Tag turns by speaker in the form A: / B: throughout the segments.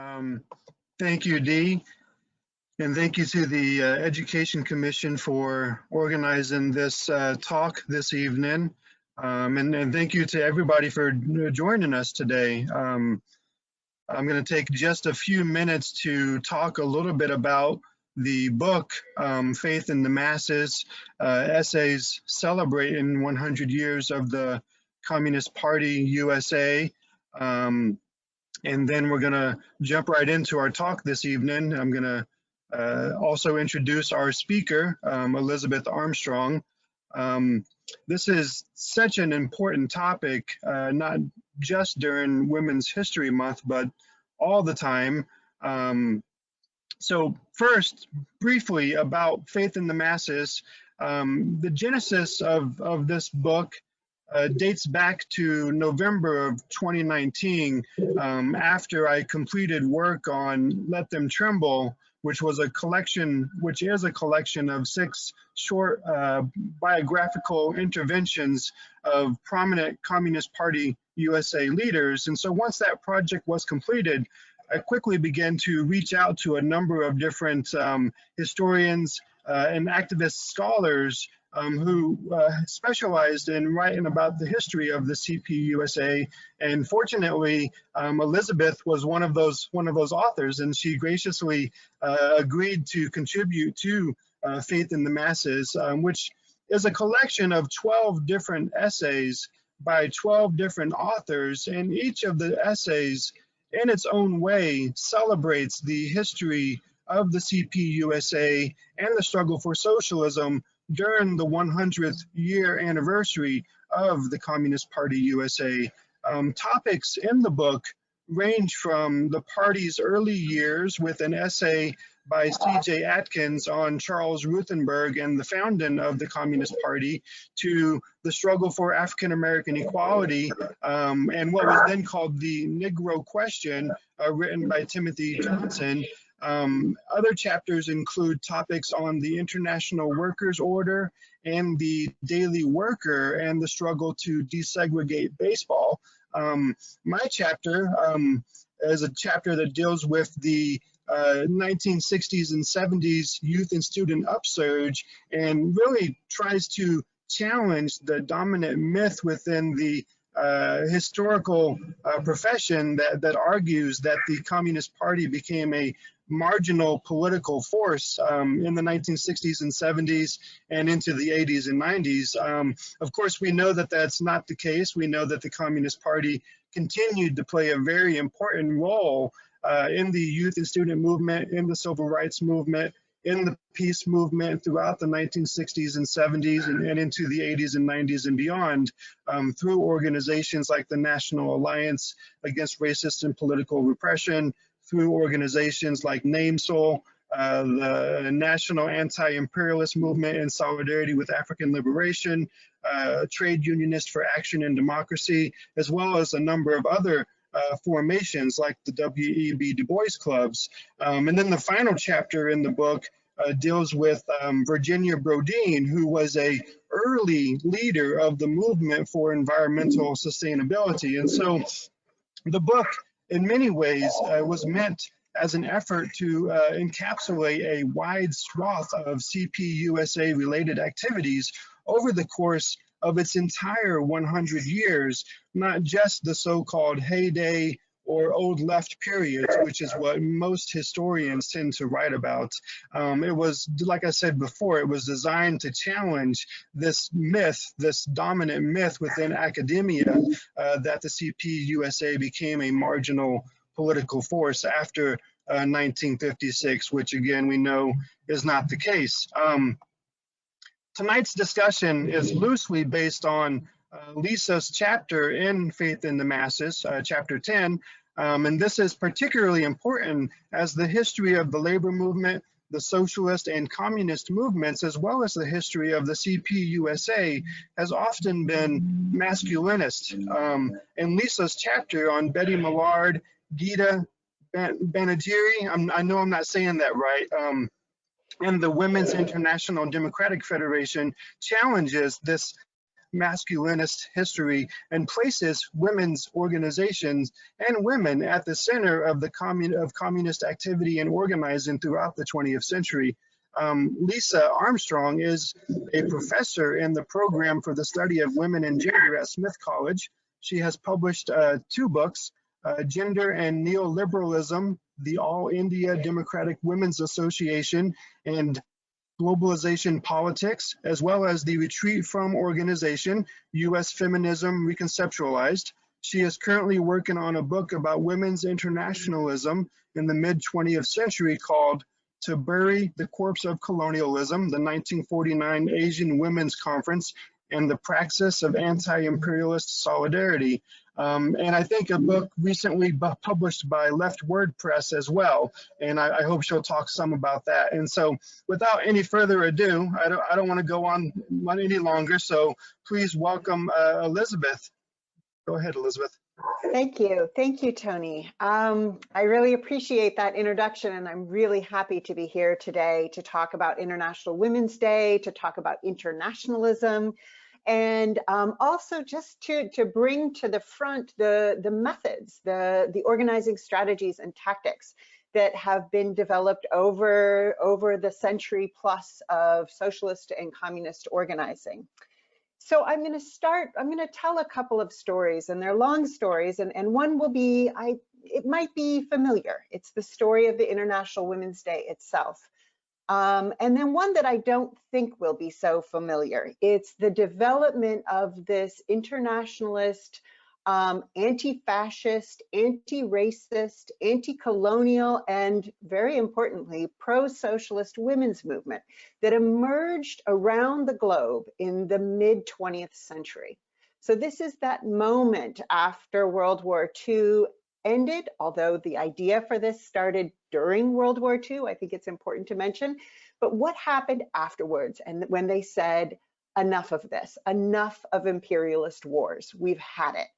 A: Um, thank you, Dee. And thank you to the uh, Education Commission for organizing this uh, talk this evening. Um, and, and, thank you to everybody for joining us today. Um, I'm going to take just a few minutes to talk a little bit about the book, um, Faith in the Masses, uh, essays celebrating 100 years of the Communist Party USA. Um, and then we're going to jump right into our talk this evening. I'm going to uh, also introduce our speaker, um, Elisabeth Armstrong. Um, this is such an important topic, uh, not just during Women's History Month, but all the time. Um, so first, briefly about Faith in the Masses. Um, the genesis of, of this book uh, dates back to November of 2019 um, after I completed work on Let Them Tremble, which was a collection, which is a collection of six short uh, biographical interventions of prominent Communist Party USA leaders. And so once that project was completed, I quickly began to reach out to a number of different um, historians uh, and activist scholars um, who uh, specialized in writing about the history of the CPUSA. And fortunately, um, Elisabeth was one of those one of those authors, and she graciously uh, agreed to contribute to uh, Faith in the Masses, um, which is a collection of 12 different essays by 12 different authors, and each of the essays in its own way celebrates the history of the CPUSA and the struggle for socialism during the 100th year anniversary of the Communist Party USA. Um, topics in the book range from the party's early years with an essay by C.J. Atkins on Charles Ruthenberg and the founding of the Communist Party to the struggle for African American equality um, and what was then called the Negro Question, uh, written by Timothy Johnson, um, other chapters include topics on the International Workers Order and the Daily Worker and the struggle to desegregate baseball. Um, my chapter um, is a chapter that deals with the uh, 1960s and 70s youth and student upsurge and really tries to challenge the dominant myth within the historical uh, profession that, that argues that the Communist Party became a marginal political force um, in the 1960s and 70s and into the 80s and 90s. Um, of course, we know that that's not the case. We know that the Communist Party continued to play a very important role uh, in the youth and student movement, in the civil rights movement, in the peace movement throughout the 1960s and 70s and, and into the 80s and 90s and beyond um, through organizations like the National Alliance Against Racist and Political Repression, through organizations like NAMSL, uh, the National Anti-Imperialist Movement in Solidarity with African Liberation, uh, Trade Unionist for Action and Democracy, as well as a number of other uh, formations like the W.E.B. Du Bois clubs. Um, and then the final chapter in the book uh, deals with um, Virginia Brodine, who was a early leader of the movement for environmental sustainability. And so the book in many ways uh, was meant as an effort to uh, encapsulate a wide swath of CPUSA related activities over the course of its entire 100 years, not just the so-called heyday or old left periods, which is what most historians tend to write about. Um, it was, like I said before, it was designed to challenge this myth, this dominant myth within academia uh, that the CPUSA became a marginal political force after uh, 1956, which again we know is not the case. Um, tonight's discussion is loosely based on uh, Lisa's chapter in Faith in the Masses, uh, chapter 10, um, and this is particularly important as the history of the labor movement, the socialist and communist movements, as well as the history of the CPUSA, has often been masculinist. Um, in Lisa's chapter on Betty Millard, Gita Banagiri, i know I'm not saying that right, um, and the Women's International Democratic Federation challenges this masculinist history and places women's organizations and women at the center of the commun of communist activity and organizing throughout the 20th century. Um, Lisa Armstrong is a professor in the program for the study of women and gender at Smith College. She has published uh, two books, uh, Gender and Neoliberalism, the All India Democratic Women's Association, and Globalization Politics, as well as the Retreat from Organization, U.S. Feminism Reconceptualized. She is currently working on a book about women's internationalism in the mid 20th century called To Bury the Corpse of Colonialism, the 1949 Asian Women's Conference, and the Praxis of Anti-Imperialist Solidarity. Um, and I think a book recently published by LeftWord Press as well. And I, I, hope she'll talk some about that. And so without any further ado, I don't, I don't want to go on any longer. So please welcome uh, Elisabeth. Go ahead, Elisabeth.
B: Thank you. Thank you, Tony. Um, I really appreciate that introduction and I'm really happy to be here today to talk about International Women's Day, to talk about internationalism, and um, also just to, to bring to the front the, the methods, the, the organizing strategies and tactics that have been developed over, over the century plus of socialist and communist organizing. So I'm going to start, I'm going to tell a couple of stories and they're long stories and, and one will be, I, it might be familiar. It's the story of the International Women's Day itself. Um, and then one that I don't think will be so familiar. It's the development of this internationalist, um, anti-fascist, anti-racist, anti-colonial, and very importantly, pro-socialist women's movement that emerged around the globe in the mid 20th century. So this is that moment after World War II ended, although the idea for this started during World War II, I think it's important to mention. But what happened afterwards and when they said, enough of this, enough of imperialist wars, we've had it.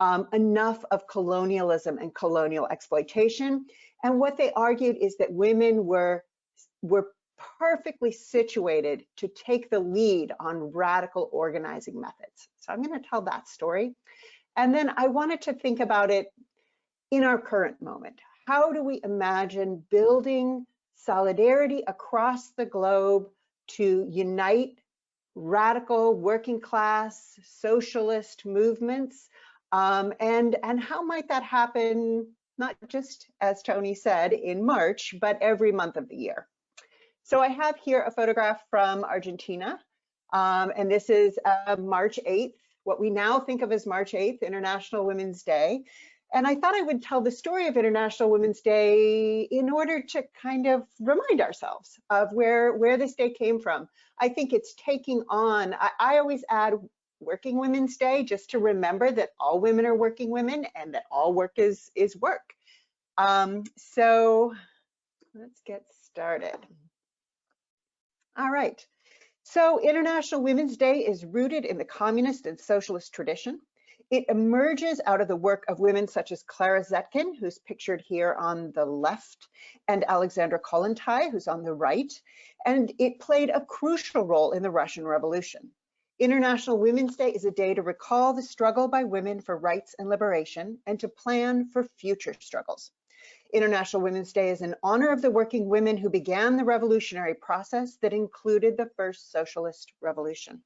B: Um, enough of colonialism and colonial exploitation. And what they argued is that women were, were perfectly situated to take the lead on radical organizing methods. So I'm going to tell that story. And then I wanted to think about it in our current moment. How do we imagine building solidarity across the globe to unite radical working class socialist movements? Um, and, and how might that happen, not just as Tony said in March, but every month of the year? So I have here a photograph from Argentina, um, and this is uh, March 8th, what we now think of as March 8th, International Women's Day. And I thought I would tell the story of International Women's Day in order to kind of remind ourselves of where, where this day came from. I think it's taking on, I, I always add Working Women's Day just to remember that all women are working women and that all work is, is work. Um, so let's get started. All right. So International Women's Day is rooted in the communist and socialist tradition. It emerges out of the work of women such as Clara Zetkin, who's pictured here on the left, and Alexandra Kollontai, who's on the right, and it played a crucial role in the Russian Revolution. International Women's Day is a day to recall the struggle by women for rights and liberation and to plan for future struggles. International Women's Day is in honor of the working women who began the revolutionary process that included the first socialist revolution.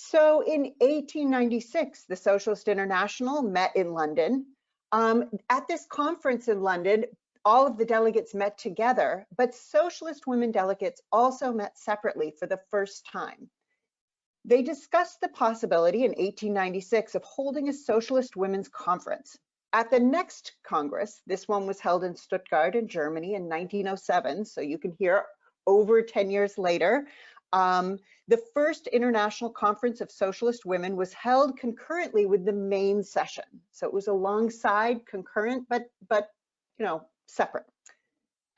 B: So in 1896, the Socialist International met in London. Um, at this conference in London, all of the delegates met together, but socialist women delegates also met separately for the first time. They discussed the possibility in 1896 of holding a socialist women's conference. At the next Congress, this one was held in Stuttgart in Germany in 1907, so you can hear over 10 years later, um, the first International Conference of Socialist Women was held concurrently with the main session. So it was alongside, concurrent, but, but you know, separate.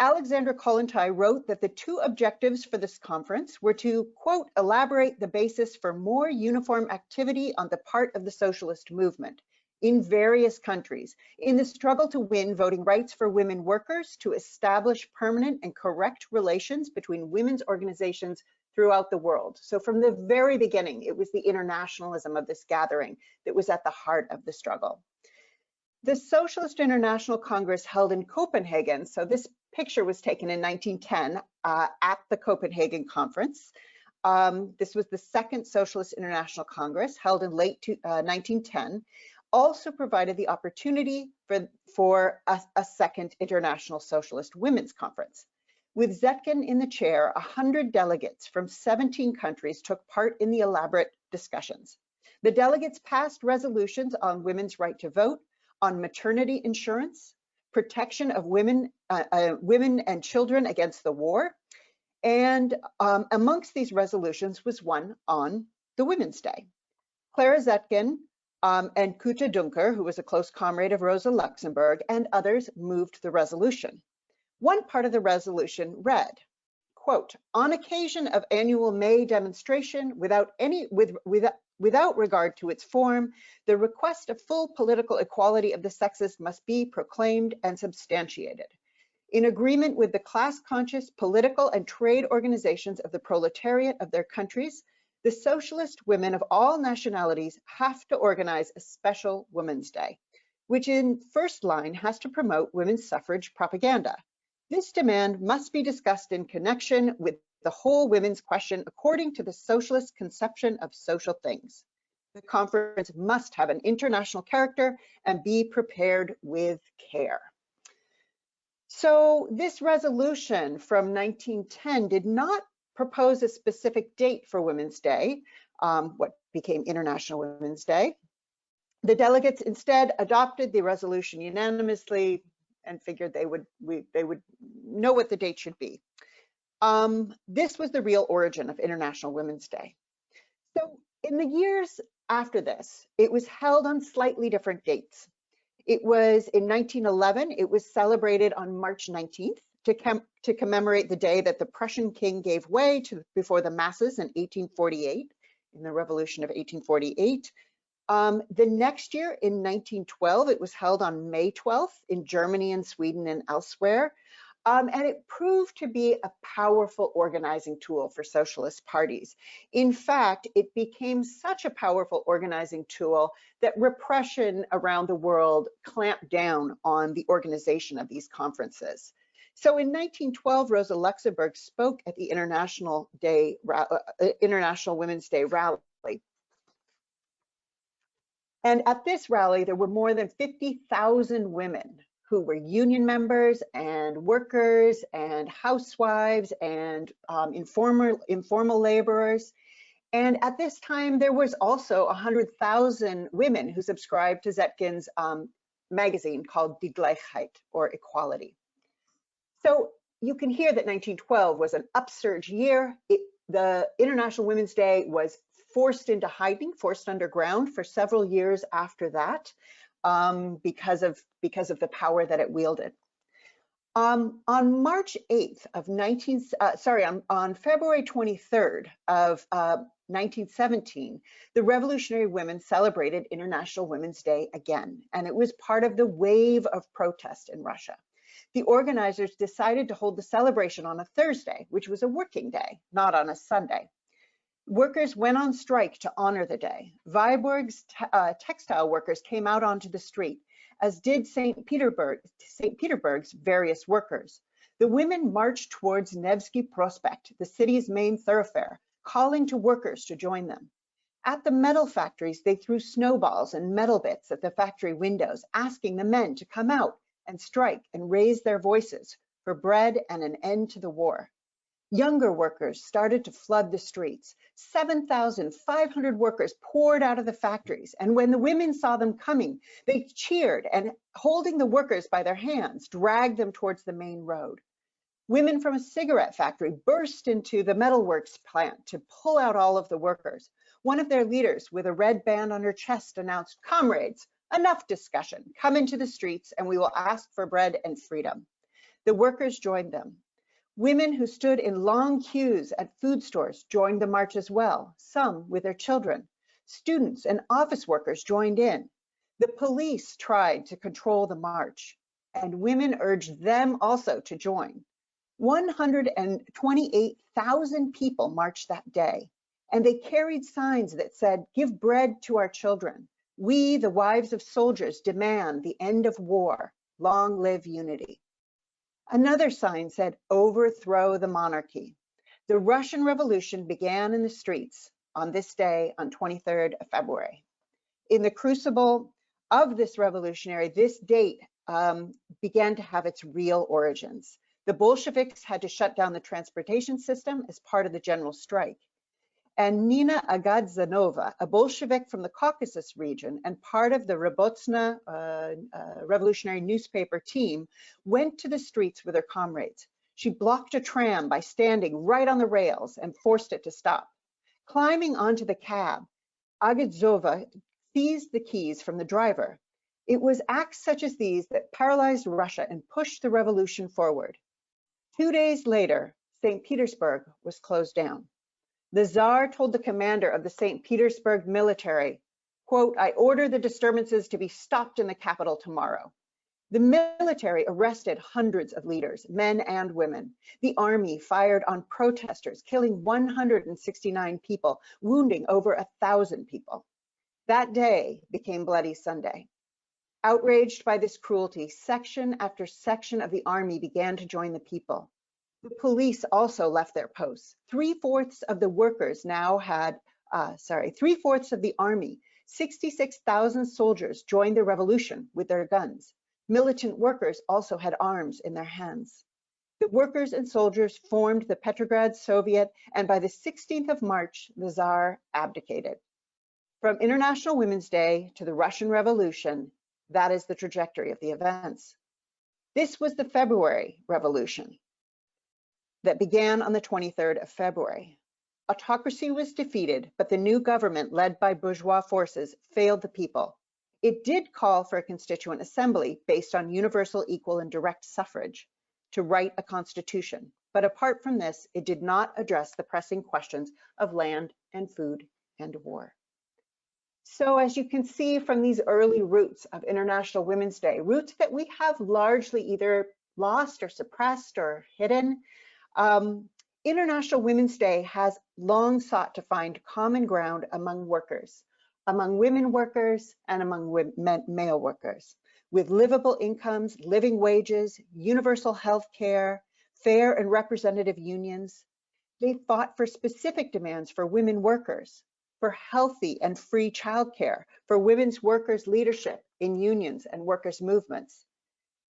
B: Alexandra Kollontai wrote that the two objectives for this conference were to, quote, elaborate the basis for more uniform activity on the part of the socialist movement in various countries in the struggle to win voting rights for women workers, to establish permanent and correct relations between women's organizations throughout the world. So from the very beginning, it was the internationalism of this gathering that was at the heart of the struggle. The Socialist International Congress held in Copenhagen, so this picture was taken in 1910 uh, at the Copenhagen Conference. Um, this was the second Socialist International Congress held in late to, uh, 1910, also provided the opportunity for, for a, a second International Socialist Women's Conference. With Zetkin in the chair, 100 delegates from 17 countries took part in the elaborate discussions. The delegates passed resolutions on women's right to vote, on maternity insurance, protection of women, uh, uh, women and children against the war. And um, amongst these resolutions was one on the Women's Day. Clara Zetkin um, and Käte Duncker, who was a close comrade of Rosa Luxemburg, and others moved the resolution. One part of the resolution read, quote, on occasion of annual May demonstration, without any, with, without, Without regard to its form, the request of full political equality of the sexes must be proclaimed and substantiated. In agreement with the class-conscious political and trade organizations of the proletariat of their countries, the socialist women of all nationalities have to organize a special Women's Day, which in first line has to promote women's suffrage propaganda. This demand must be discussed in connection with the whole women's question according to the socialist conception of social things. The conference must have an international character and be prepared with care. So this resolution from 1910 did not propose a specific date for Women's Day, um, what became International Women's Day. The delegates instead adopted the resolution unanimously and figured they would we, they would know what the date should be. Um, this was the real origin of International Women's Day. So in the years after this, it was held on slightly different dates. It was in 1911, it was celebrated on March 19th to, com to commemorate the day that the Prussian king gave way to before the masses in 1848, in the revolution of 1848. Um, the next year in 1912, it was held on May 12th in Germany and Sweden and elsewhere. Um, and it proved to be a powerful organizing tool for socialist parties. In fact, it became such a powerful organizing tool that repression around the world clamped down on the organization of these conferences. So in 1912, Rosa Luxemburg spoke at the International Day, uh, uh, International Women's Day rally. And at this rally, there were more than 50,000 women who were union members and workers and housewives and um, informal, informal laborers. And at this time, there was also 100,000 women who subscribed to Zetkin's um, magazine called Die Gleichheit, or Equality. So you can hear that 1912 was an upsurge year. It, the International Women's Day was forced into hiding, forced underground for several years after that um, because of because of the power that it wielded. Um, on March 8th of 19, uh, sorry, on, on February 23rd of uh, 1917, the Revolutionary Women celebrated International Women's Day again, and it was part of the wave of protest in Russia. The organizers decided to hold the celebration on a Thursday, which was a working day, not on a Sunday. Workers went on strike to honor the day. Viborg's uh, textile workers came out onto the street, as did St. Petersburg, St. Petersburg's various workers. The women marched towards Nevsky Prospect, the city's main thoroughfare, calling to workers to join them. At the metal factories, they threw snowballs and metal bits at the factory windows, asking the men to come out and strike and raise their voices for bread and an end to the war. Younger workers started to flood the streets. 7,500 workers poured out of the factories. And when the women saw them coming, they cheered and holding the workers by their hands, dragged them towards the main road. Women from a cigarette factory burst into the metalworks plant to pull out all of the workers. One of their leaders with a red band on her chest announced, comrades, enough discussion, come into the streets and we will ask for bread and freedom. The workers joined them. Women who stood in long queues at food stores joined the march as well, some with their children. Students and office workers joined in. The police tried to control the march, and women urged them also to join. 128,000 people marched that day, and they carried signs that said, give bread to our children. We, the wives of soldiers, demand the end of war. Long live unity. Another sign said, overthrow the monarchy. The Russian Revolution began in the streets on this day on 23rd of February. In the crucible of this revolutionary, this date um, began to have its real origins. The Bolsheviks had to shut down the transportation system as part of the general strike. And Nina Agadzhanova, a Bolshevik from the Caucasus region and part of the Rabotnitsa uh, uh, revolutionary newspaper team, went to the streets with her comrades. She blocked a tram by standing right on the rails and forced it to stop. Climbing onto the cab, Agadzova seized the keys from the driver. It was acts such as these that paralyzed Russia and pushed the revolution forward. Two days later, St. Petersburg was closed down. The Tsar told the commander of the St. Petersburg military, quote, I order the disturbances to be stopped in the capital tomorrow. The military arrested hundreds of leaders, men and women. The army fired on protesters, killing 169 people, wounding over a thousand people. That day became Bloody Sunday. Outraged by this cruelty, section after section of the army began to join the people. The police also left their posts. Three-fourths of the workers now had, uh, sorry, three-fourths of the army, 66,000 soldiers joined the revolution with their guns. Militant workers also had arms in their hands. The workers and soldiers formed the Petrograd Soviet, and by the 16th of March, the Tsar abdicated. From International Women's Day to the Russian Revolution, that is the trajectory of the events. This was the February Revolution that began on the 23rd of February. Autocracy was defeated, but the new government led by bourgeois forces failed the people. It did call for a constituent assembly based on universal, equal, and direct suffrage to write a constitution. But apart from this, it did not address the pressing questions of land and food and war. So as you can see from these early roots of International Women's Day, roots that we have largely either lost or suppressed or hidden, um, International Women's Day has long sought to find common ground among workers, among women workers and among male workers, with livable incomes, living wages, universal health care, fair and representative unions. They fought for specific demands for women workers, for healthy and free childcare, for women's workers' leadership in unions and workers' movements.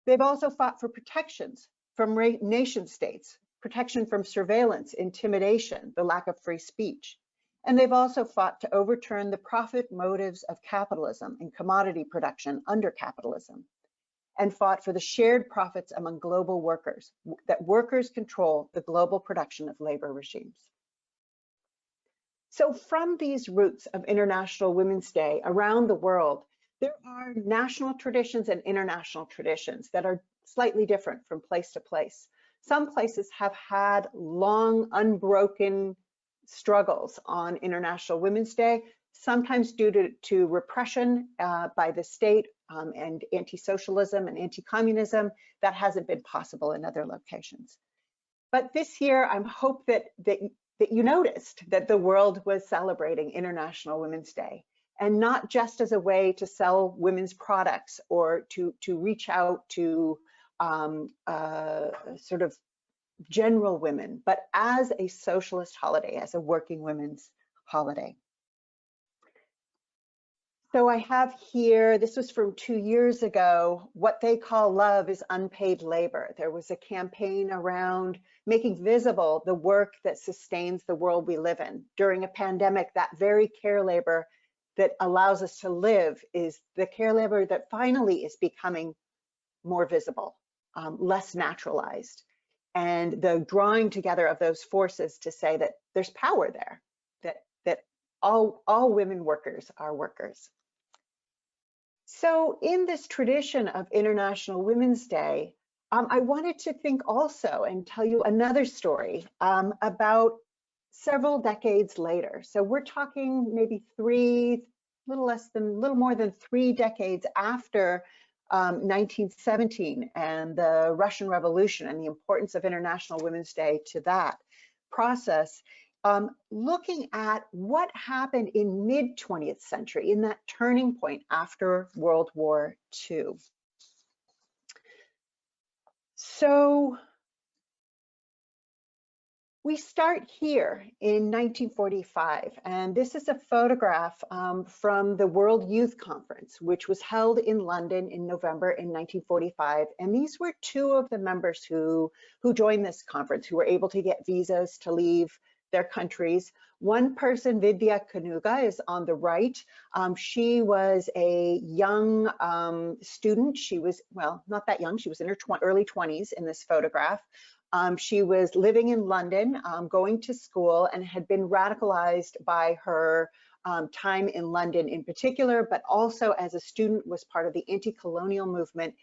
B: They've also fought for protections from nation states, protection from surveillance, intimidation, the lack of free speech. And they've also fought to overturn the profit motives of capitalism and commodity production under capitalism, and fought for the shared profits among global workers, that workers control the global production of labor regimes. So from these roots of International Women's Day around the world, there are national traditions and international traditions that are slightly different from place to place. Some places have had long, unbroken struggles on International Women's Day, sometimes due to, to repression uh, by the state um, and anti-socialism and anti-communism. That hasn't been possible in other locations. But this year, I hope that, that that you noticed that the world was celebrating International Women's Day and not just as a way to sell women's products or to, to reach out to um, uh, sort of general women, but as a socialist holiday, as a working women's holiday. So I have here, this was from two years ago, what they call love is unpaid labor. There was a campaign around making visible the work that sustains the world we live in. During a pandemic, that very care labor that allows us to live is the care labor that finally is becoming more visible, um, less naturalized. And the drawing together of those forces to say that there's power there, that, that all, all women workers are workers. So in this tradition of International Women's Day, um, I wanted to think also and tell you another story um, about several decades later. So we're talking maybe three, little less than, little more than three decades after um, 1917 and the Russian Revolution and the importance of International Women's Day to that process, um, looking at what happened in mid 20th century, in that turning point after World War II. So we start here in 1945, and this is a photograph um, from the World Youth Conference, which was held in London in November in 1945. And these were two of the members who, who joined this conference, who were able to get visas to leave their countries. One person, Vidya Kanuga, is on the right. Um, she was a young um, student. She was, well, not that young. She was in her early 20s in this photograph. Um, she was living in London, um, going to school, and had been radicalized by her um, time in London in particular, but also as a student was part of the anti-colonial movement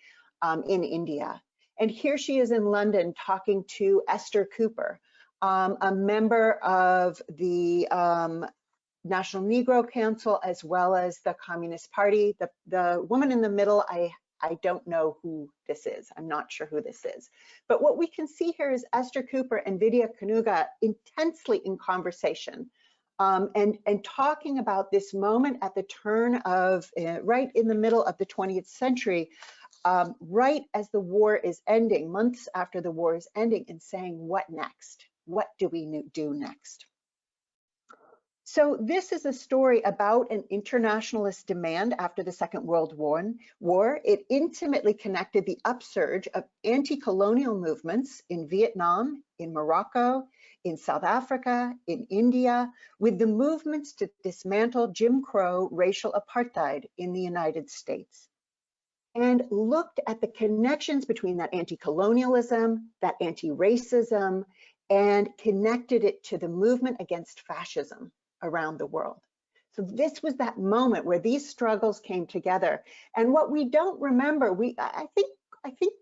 B: um, in India. And here she is in London talking to Esther Cooper, um, a member of the um, National Negro Council as well as the Communist Party. The, the woman in the middle, I I don't know who this is. I'm not sure who this is. But what we can see here is Esther Cooper and Vidya Kanuga intensely in conversation um, and, and talking about this moment at the turn of, uh, right in the middle of the 20th century, um, right as the war is ending, months after the war is ending, and saying, what next? What do we do next? So this is a story about an internationalist demand after the Second World War. It intimately connected the upsurge of anti-colonial movements in Vietnam, in Morocco, in South Africa, in India, with the movements to dismantle Jim Crow racial apartheid in the United States. And looked at the connections between that anti-colonialism, that anti-racism, and connected it to the movement against fascism around the world. So this was that moment where these struggles came together. And what we don't remember, we I think I think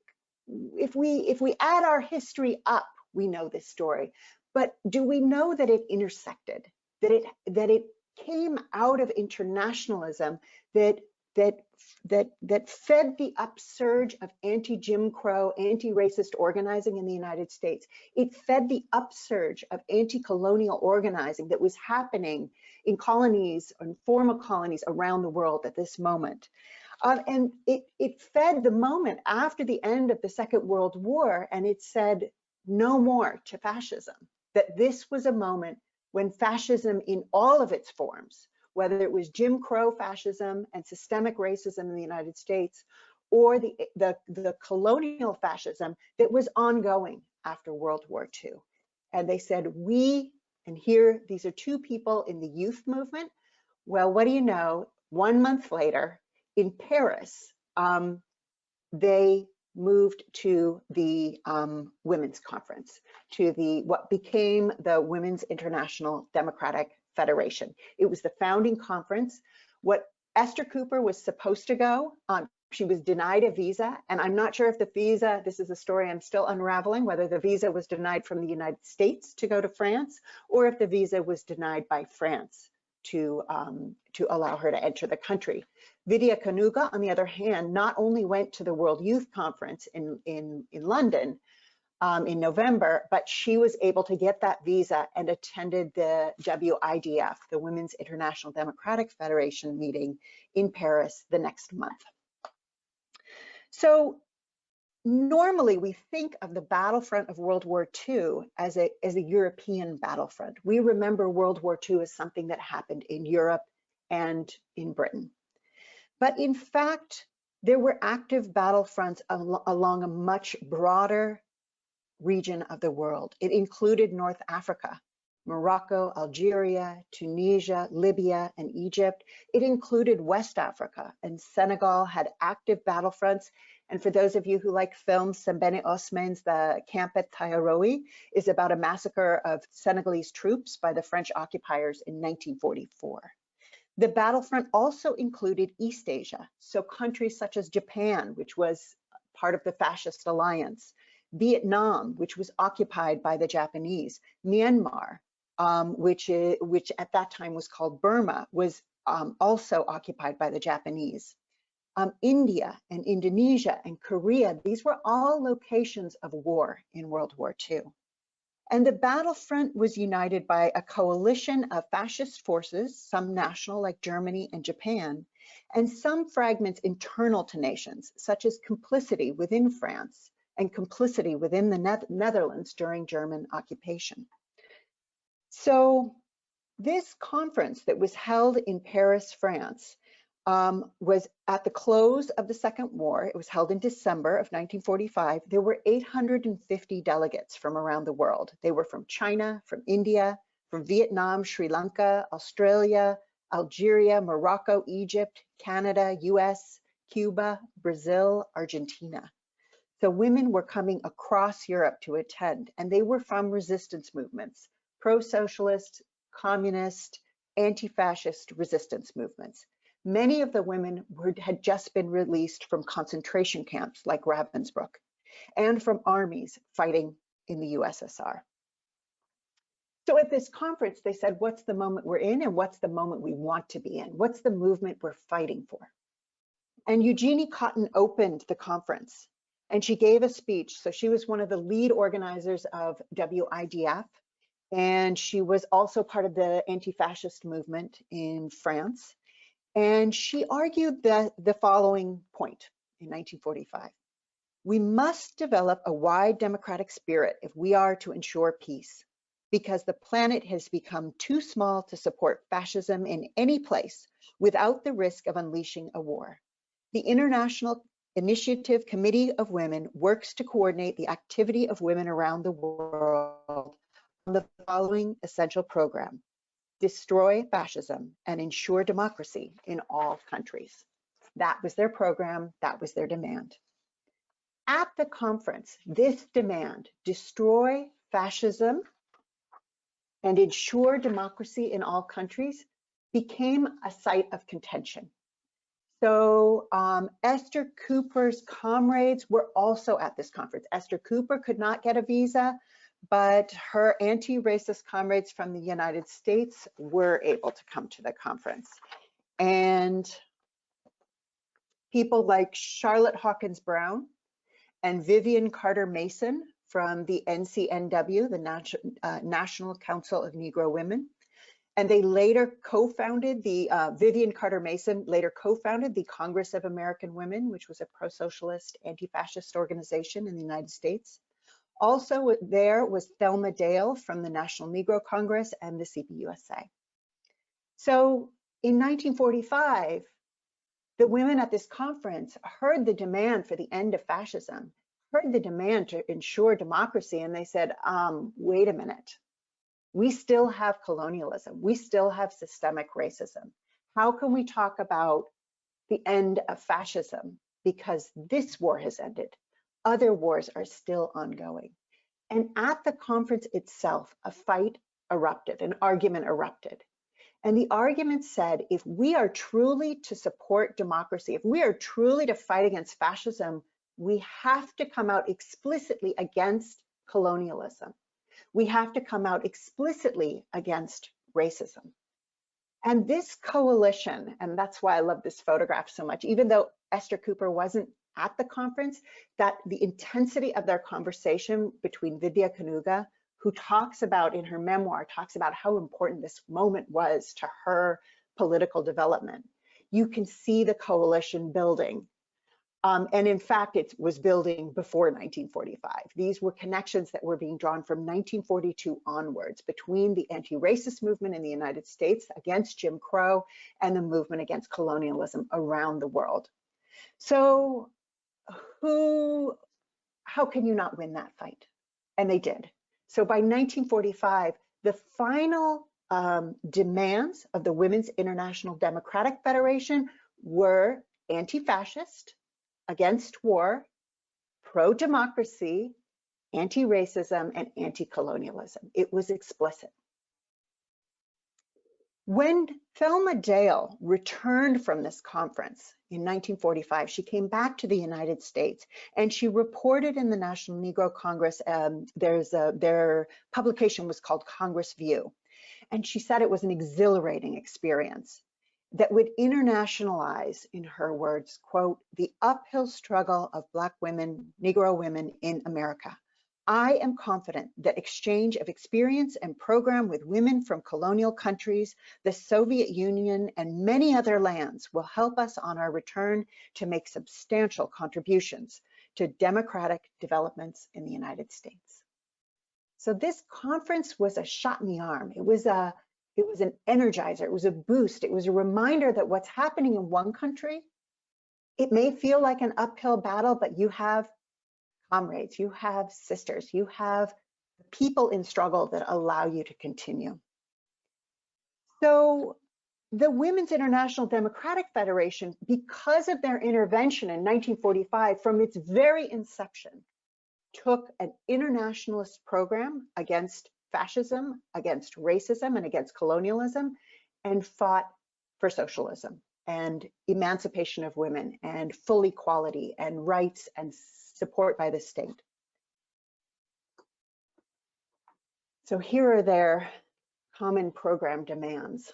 B: if we if we add our history up, we know this story. But do we know that it intersected? That it that it came out of internationalism that that that that fed the upsurge of anti-Jim Crow, anti-racist organizing in the United States. It fed the upsurge of anti-colonial organizing that was happening in colonies and former colonies around the world at this moment. Uh, and it, it fed the moment after the end of the Second World War, and it said no more to fascism, that this was a moment when fascism in all of its forms whether it was Jim Crow fascism and systemic racism in the United States, or the, the, the colonial fascism that was ongoing after World War II. And they said, we, and here, these are two people in the youth movement. Well, what do you know? One month later, in Paris, um, they moved to the um, women's conference, to the what became the Women's International Democratic Federation. It was the founding conference. What Esther Cooper was supposed to go, um, she was denied a visa, and I'm not sure if the visa, this is a story I'm still unraveling, whether the visa was denied from the United States to go to France, or if the visa was denied by France to, um, to allow her to enter the country. Vidya Kanuga, on the other hand, not only went to the World Youth Conference in, in, in London, um, in November, but she was able to get that visa and attended the WIDF, the Women's International Democratic Federation meeting in Paris the next month. So normally we think of the battlefront of World War II as a, as a European battlefront. We remember World War II as something that happened in Europe and in Britain. But in fact, there were active battlefronts al along a much broader region of the world. It included North Africa, Morocco, Algeria, Tunisia, Libya, and Egypt. It included West Africa, and Senegal had active battlefronts. And for those of you who like films, Sembene Ousmane's The Camp at Thiaroye is about a massacre of Senegalese troops by the French occupiers in 1944. The battlefront also included East Asia, so countries such as Japan, which was part of the fascist alliance, Vietnam, which was occupied by the Japanese, Myanmar, um, which, is, which at that time was called Burma, was um, also occupied by the Japanese. Um, India and Indonesia and Korea, these were all locations of war in World War II. And the battlefront was united by a coalition of fascist forces, some national like Germany and Japan, and some fragments internal to nations, such as complicity within France and complicity within the Netherlands during German occupation. So this conference that was held in Paris, France, um, was at the close of the Second War. It was held in December of 1945. There were 850 delegates from around the world. They were from China, from India, from Vietnam, Sri Lanka, Australia, Algeria, Morocco, Egypt, Canada, US, Cuba, Brazil, Argentina. So women were coming across Europe to attend, and they were from resistance movements, pro-socialist, communist, anti-fascist resistance movements. Many of the women were, had just been released from concentration camps like Ravensbrück and from armies fighting in the USSR. So at this conference, they said, what's the moment we're in and what's the moment we want to be in? What's the movement we're fighting for? And Eugenie Cotton opened the conference and she gave a speech. So she was one of the lead organizers of WIDF and she was also part of the anti-fascist movement in France. And she argued that the following point in 1945. We must develop a wide democratic spirit if we are to ensure peace, because the planet has become too small to support fascism in any place without the risk of unleashing a war. The International Initiative Committee of Women works to coordinate the activity of women around the world on the following essential program destroy fascism and ensure democracy in all countries. That was their program, that was their demand. At the conference, this demand, destroy fascism and ensure democracy in all countries, became a site of contention. So um, Esther Cooper's comrades were also at this conference. Esther Cooper could not get a visa, but her anti-racist comrades from the United States were able to come to the conference. And people like Charlotte Hawkins Brown and Vivian Carter Mason from the NCNW, the Nat uh, National Council of Negro Women. And they later co-founded the, uh, Vivian Carter Mason later co-founded the Congress of American Women, which was a pro-socialist, anti-fascist organization in the United States. Also there was Thelma Dale from the National Negro Congress and the CPUSA. So in 1945, the women at this conference heard the demand for the end of fascism, heard the demand to ensure democracy, and they said, um, wait a minute, we still have colonialism, we still have systemic racism. How can we talk about the end of fascism because this war has ended? other wars are still ongoing. And at the conference itself, a fight erupted, an argument erupted. And the argument said, if we are truly to support democracy, if we are truly to fight against fascism, we have to come out explicitly against colonialism. We have to come out explicitly against racism. And this coalition, and that's why I love this photograph so much, even though Esther Cooper wasn't at the conference that the intensity of their conversation between Vidya Kanuga, who talks about in her memoir, talks about how important this moment was to her political development. You can see the coalition building. Um, and in fact, it was building before 1945. These were connections that were being drawn from 1942 onwards between the anti-racist movement in the United States against Jim Crow and the movement against colonialism around the world. So who, how can you not win that fight? And they did. So by 1945, the final um, demands of the Women's International Democratic Federation were anti-fascist, against war, pro-democracy, anti-racism, and anti-colonialism. It was explicit. When Thelma Dale returned from this conference in 1945, she came back to the United States and she reported in the National Negro Congress, um, there's a, their publication was called Congress View. And she said it was an exhilarating experience. That would internationalize, in her words, quote, the uphill struggle of Black women, Negro women in America. I am confident that exchange of experience and program with women from colonial countries, the Soviet Union, and many other lands will help us on our return to make substantial contributions to democratic developments in the United States. So this conference was a shot in the arm. It was a it was an energizer, it was a boost, it was a reminder that what's happening in one country, it may feel like an uphill battle, but you have comrades, you have sisters, you have people in struggle that allow you to continue. So the Women's International Democratic Federation, because of their intervention in 1945, from its very inception, took an internationalist program against fascism, against racism, and against colonialism, and fought for socialism and emancipation of women and full equality and rights and support by the state. So here are their common program demands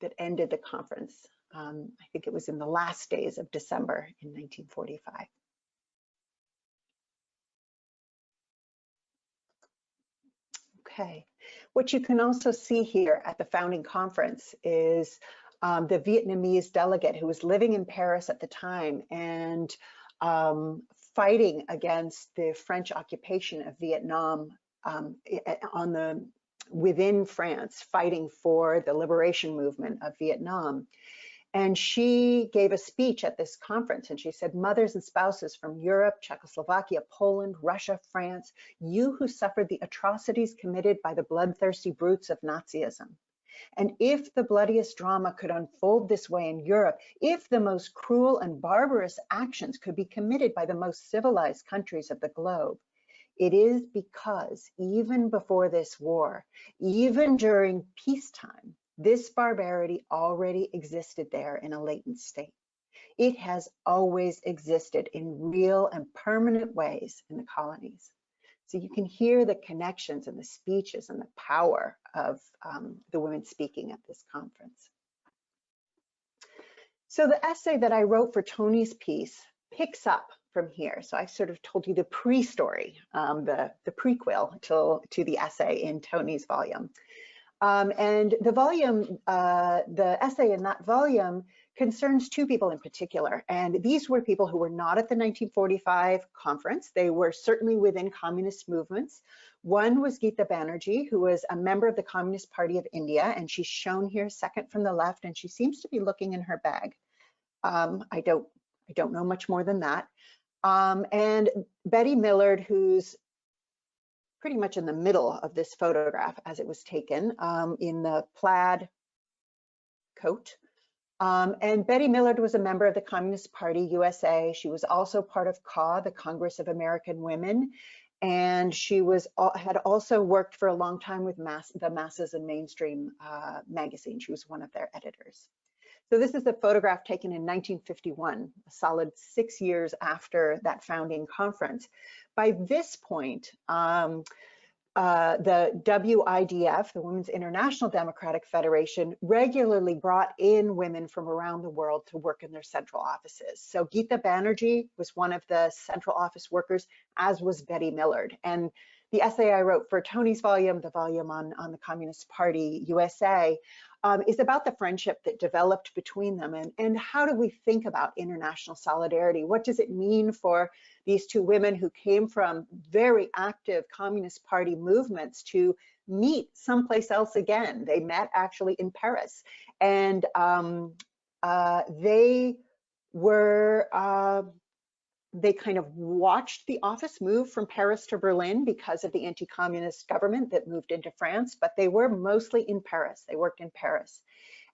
B: that ended the conference. Um, I think it was in the last days of December in 1945. Okay, what you can also see here at the founding conference is um, the Vietnamese delegate who was living in Paris at the time and um, fighting against the French occupation of Vietnam um, on the within France, fighting for the liberation movement of Vietnam. And she gave a speech at this conference and she said, mothers and spouses from Europe, Czechoslovakia, Poland, Russia, France, you who suffered the atrocities committed by the bloodthirsty brutes of Nazism. And if the bloodiest drama could unfold this way in Europe, if the most cruel and barbarous actions could be committed by the most civilized countries of the globe, it is because even before this war, even during peacetime, this barbarity already existed there in a latent state. It has always existed in real and permanent ways in the colonies. So you can hear the connections and the speeches and the power of um, the women speaking at this conference. So the essay that I wrote for Tony's piece picks up from here. So I sort of told you the pre-story, um, the, the prequel to, to the essay in Tony's volume. Um, and the volume, uh, the essay in that volume concerns two people in particular. And these were people who were not at the 1945 conference. They were certainly within communist movements. One was Geeta Banerjee, who was a member of the Communist Party of India, and she's shown here second from the left, and she seems to be looking in her bag. Um, I don't, I don't know much more than that. Um, and Betty Millard, who's pretty much in the middle of this photograph as it was taken um, in the plaid coat. Um, and Betty Millard was a member of the Communist Party USA. She was also part of CAW, the Congress of American Women. And she was had also worked for a long time with mass, the Masses and Mainstream uh, magazine. She was one of their editors. So this is a photograph taken in 1951, a solid six years after that founding conference. By this point, um, uh, the WIDF, the Women's International Democratic Federation, regularly brought in women from around the world to work in their central offices. So Geeta Banerjee was one of the central office workers, as was Betty Millard. And the essay I wrote for Tony's volume, the volume on, on the Communist Party USA, um, is about the friendship that developed between them and, and how do we think about international solidarity? What does it mean for these two women who came from very active Communist Party movements to meet someplace else again? They met actually in Paris and um, uh, they were uh, they kind of watched the office move from Paris to Berlin because of the anti-communist government that moved into France, but they were mostly in Paris. They worked in Paris.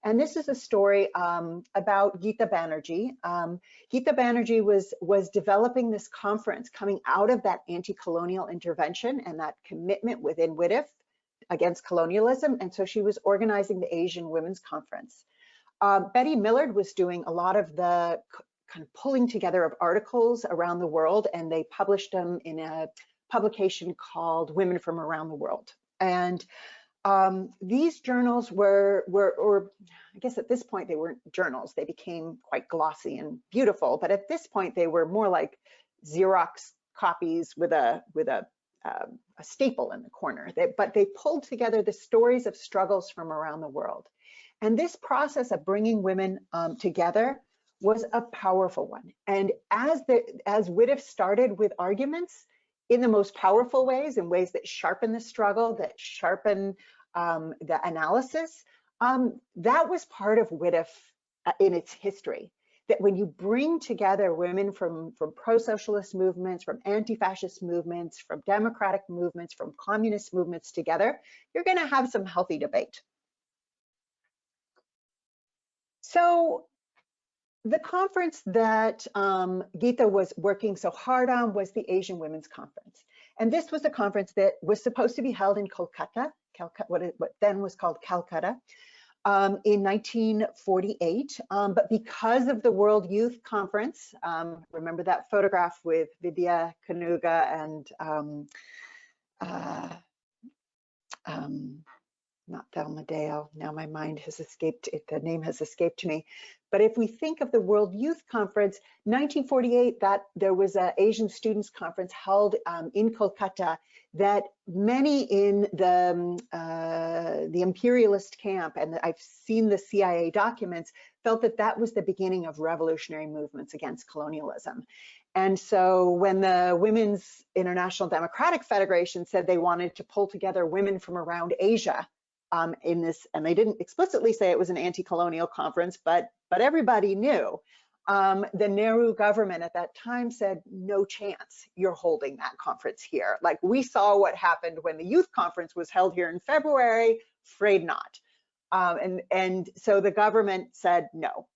B: And this is a story um, about Geeta Banerjee. Um, Geeta Banerjee was, was developing this conference coming out of that anti-colonial intervention and that commitment within WIDF against colonialism. And so she was organizing the Asian Women's Conference. Uh, Betty Millard was doing a lot of the kind of pulling together of articles around the world and they published them in a publication called Women from Around the World. And um, these journals were, were, or I guess at this point they weren't journals. They became quite glossy and beautiful, but at this point they were more like Xerox copies with a with a uh, a staple in the corner. They, but they pulled together the stories of struggles from around the world, and this process of bringing women um, together was a powerful one. And as the as WIDF started with arguments in the most powerful ways, in ways that sharpen the struggle, that sharpen um, the analysis, um, that was part of WIDF uh, in its history. That when you bring together women from, from pro-socialist movements, from anti-fascist movements, from democratic movements, from communist movements together, you're gonna have some healthy debate. So the conference that um, Geeta was working so hard on was the Asian Women's Conference. And this was a conference that was supposed to be held in Kolkata, Calcutta what, it, what then was called Calcutta, um, in 1948. Um, but because of the World Youth Conference, um, remember that photograph with Vidya Kanuga and um, uh, um, not Dale. Now my mind has escaped, it, the name has escaped me. But if we think of the World Youth Conference, 1948, that there was an Asian Students Conference held um, in Kolkata that many in the, um, uh, the imperialist camp, and I've seen the CIA documents, felt that that was the beginning of revolutionary movements against colonialism. And so when the Women's International Democratic Federation said they wanted to pull together women from around Asia um, in this, and they didn't explicitly say it was an anti-colonial conference, but but everybody knew. Um, the Nehru government at that time said, no chance you're holding that conference here. Like we saw what happened when the youth conference was held here in February, afraid not. Um, and, and so the government said no.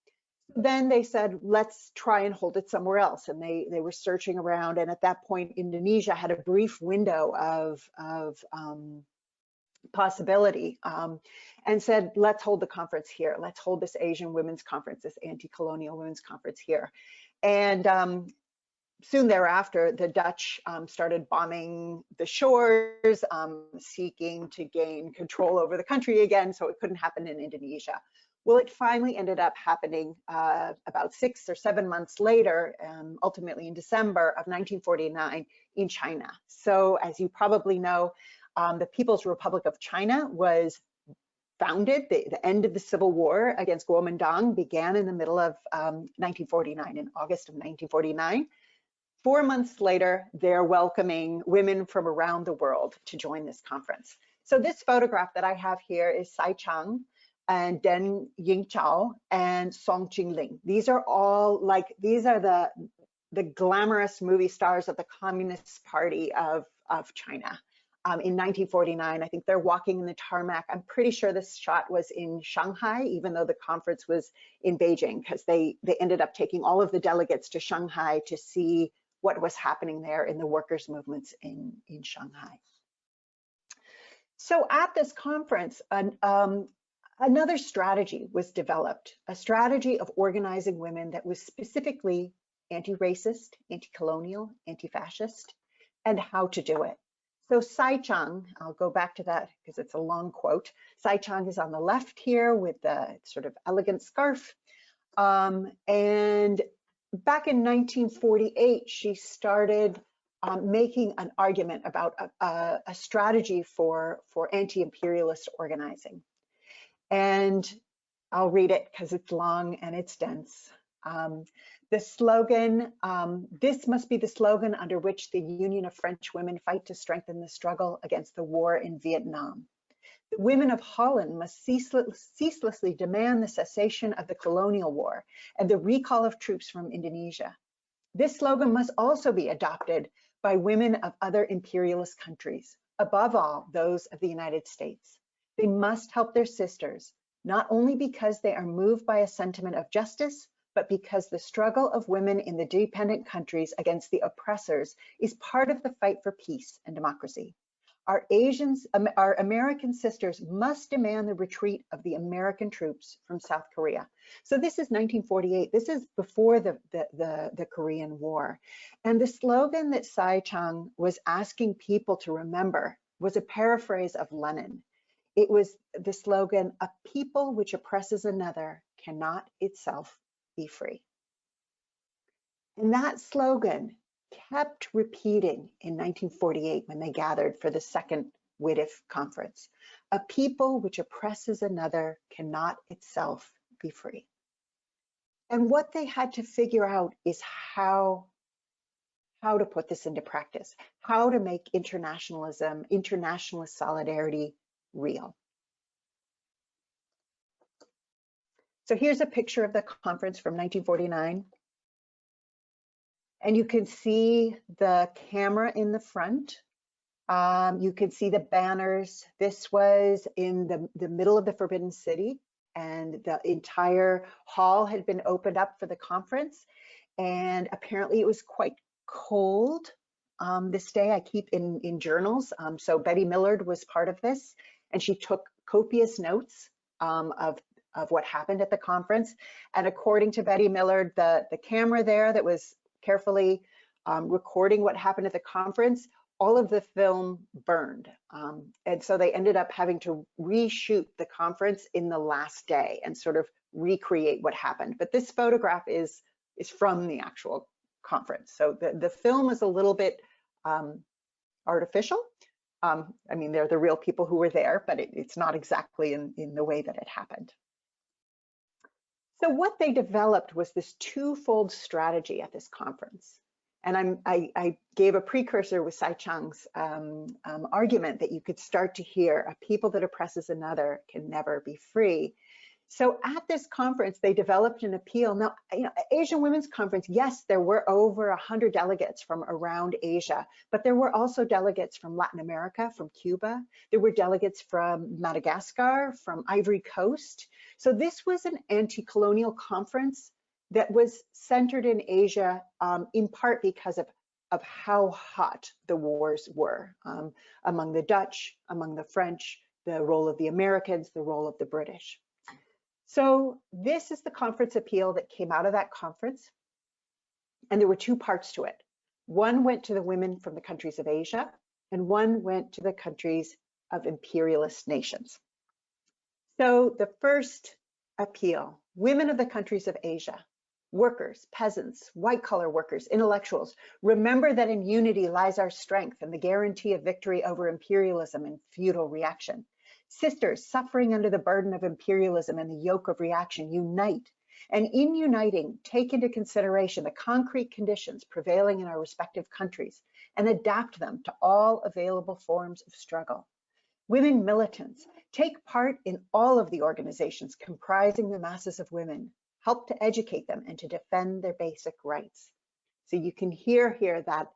B: Then they said, let's try and hold it somewhere else. And they, they were searching around. And at that point, Indonesia had a brief window of, of um, possibility um, and said, let's hold the conference here. Let's hold this Asian Women's Conference, this anti-colonial women's conference here. And um, soon thereafter, the Dutch um, started bombing the shores, um, seeking to gain control over the country again, so it couldn't happen in Indonesia. Well, it finally ended up happening uh, about six or seven months later, um, ultimately in December of 1949 in China. So as you probably know, um, the People's Republic of China was founded, the, the, end of the civil war against Kuomintang began in the middle of um, 1949, in August of 1949. Four months later, they're welcoming women from around the world to join this conference. So this photograph that I have here is Tsai Chang and Deng Yingchao and Song Qingling. These are all like, these are the, the glamorous movie stars of the Communist Party of, of China um, in 1949. I think they're walking in the tarmac. I'm pretty sure this shot was in Shanghai, even though the conference was in Beijing, because they, they ended up taking all of the delegates to Shanghai to see what was happening there in the workers' movements in, in Shanghai. So at this conference, an, um, another strategy was developed, a strategy of organizing women that was specifically anti-racist, anti-colonial, anti-fascist, and how to do it. So Tsai Chang, I'll go back to that because it's a long quote. Tsai Chang is on the left here with the sort of elegant scarf. Um, and back in 1948, she started um, making an argument about a, a, a strategy for, for anti-imperialist organizing. And I'll read it because it's long and it's dense. Um, the slogan, um, this must be the slogan under which the Union of French Women fight to strengthen the struggle against the war in Vietnam. The women of Holland must ceaseless, ceaselessly demand the cessation of the colonial war and the recall of troops from Indonesia. This slogan must also be adopted by women of other imperialist countries, above all those of the United States. They must help their sisters, not only because they are moved by a sentiment of justice, but because the struggle of women in the dependent countries against the oppressors is part of the fight for peace and democracy. Our Asians, our American sisters must demand the retreat of the American troops from South Korea. So this is 1948. This is before the, the, the, the Korean War. And the slogan that Tsai Chang was asking people to remember was a paraphrase of Lenin. it was the slogan, a people which oppresses another cannot itself be free. And that slogan kept repeating in 1948 when they gathered for the second WIDF conference. A people which oppresses another cannot itself be free. And what they had to figure out is how, how to put this into practice, how to make internationalism, internationalist solidarity real. So here's a picture of the conference from 1949. And you can see the camera in the front. Um, you can see the banners. This was in the, the middle of the Forbidden City and the entire hall had been opened up for the conference. And apparently it was quite cold um, this day. I keep in, in journals. Um, so Betty Millard was part of this and she took copious notes um, of, of what happened at the conference. And according to Betty Millard, the, the camera there that was carefully um, recording what happened at the conference, all of the film burned. Um, and so they ended up having to reshoot the conference in the last day and sort of recreate what happened. But this photograph is, is from the actual conference. So the, the film is a little bit um, artificial. Um, I mean, they're the real people who were there, but it, it's not exactly in, in the way that it happened. So what they developed was this twofold strategy at this conference. And I'm, I, I gave a precursor with Tsai Chang's um, um, argument that you could start to hear a people that oppresses another can never be free. So at this conference, they developed an appeal. Now, you know, Asian Women's Conference, yes, there were over 100 delegates from around Asia, but there were also delegates from Latin America, from Cuba. There were delegates from Madagascar, from Ivory Coast. So this was an anti-colonial conference that was centered in Asia, um, in part because of, of how hot the wars were um, among the Dutch, among the French, the role of the Americans, the role of the British. So this is the conference appeal that came out of that conference. And there were two parts to it. One went to the women from the countries of Asia, and one went to the countries of imperialist nations. So the first appeal, women of the countries of Asia, workers, peasants, white collar workers, intellectuals, remember that in unity lies our strength and the guarantee of victory over imperialism and feudal reaction. Sisters suffering under the burden of imperialism and the yoke of reaction, unite. And in uniting, take into consideration the concrete conditions prevailing in our respective countries and adapt them to all available forms of struggle. Women militants, take part in all of the organizations comprising the masses of women, help to educate them and to defend their basic rights. So you can hear here that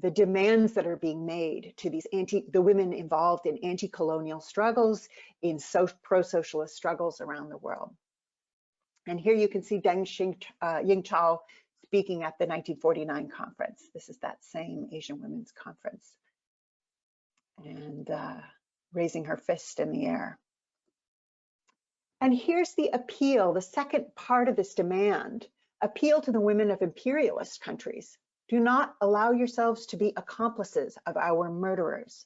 B: the demands that are being made to these anti, the women involved in anti-colonial struggles, in so, pro-socialist struggles around the world. And here you can see Deng Xing, uh, Yingchao speaking at the 1949 conference. This is that same Asian Women's Conference. And uh, raising her fist in the air. And here's the appeal, the second part of this demand, appeal to the women of imperialist countries do not allow yourselves to be accomplices of our murderers.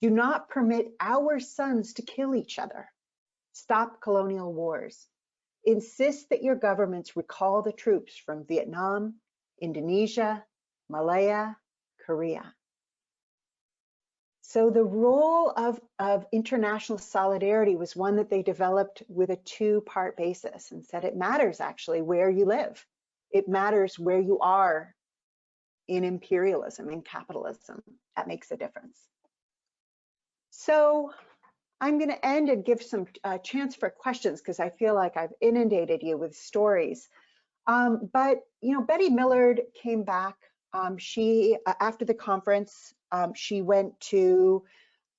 B: Do not permit our sons to kill each other. Stop colonial wars. Insist that your governments recall the troops from Vietnam, Indonesia, Malaya, Korea. So the role of, of international solidarity was one that they developed with a two-part basis and said it matters actually where you live. It matters where you are in imperialism, in capitalism. That makes a difference. So I'm going to end and give some uh, chance for questions because I feel like I've inundated you with stories. Um, but, you know, Betty Millard came back. Um, she, uh, after the conference, um, she went to